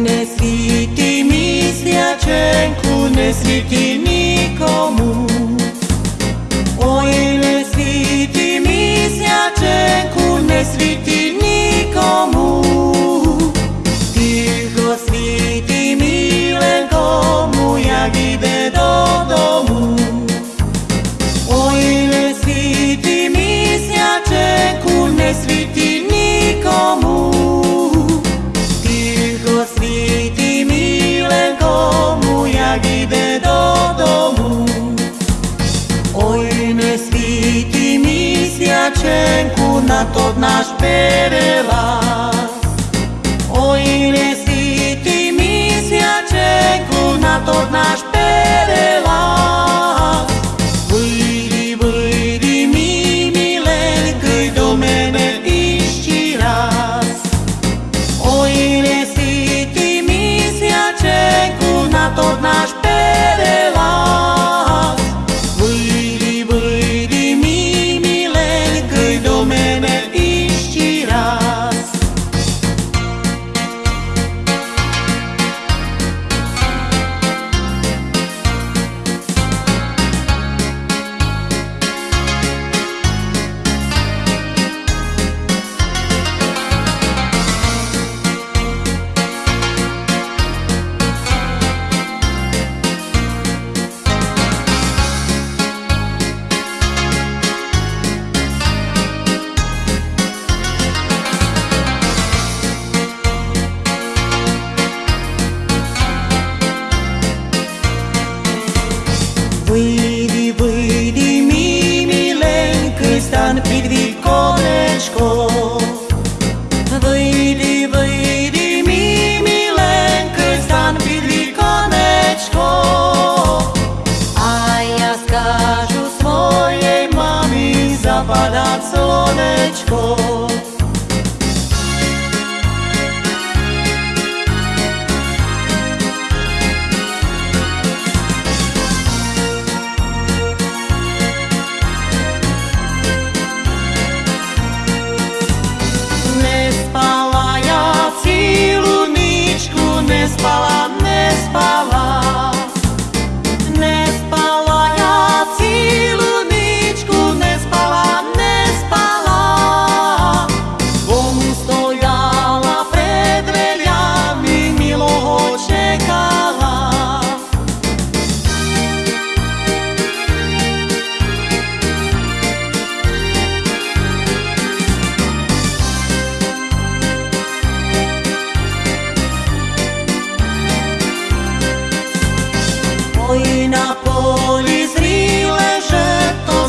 ne slitimi sviacen cu ne slitimi comun. Milenko jak ide do domu. Oj ne sviti mi na to naš perelas. Oj ne sviti mi sječenku na to naš Vidi, vidi, mi, milenka stan pridi konečko Vidi, vidi, mi, milenka stan pridi konečko A ja skažu svojej mami zapada slonečko na poli zrile, że to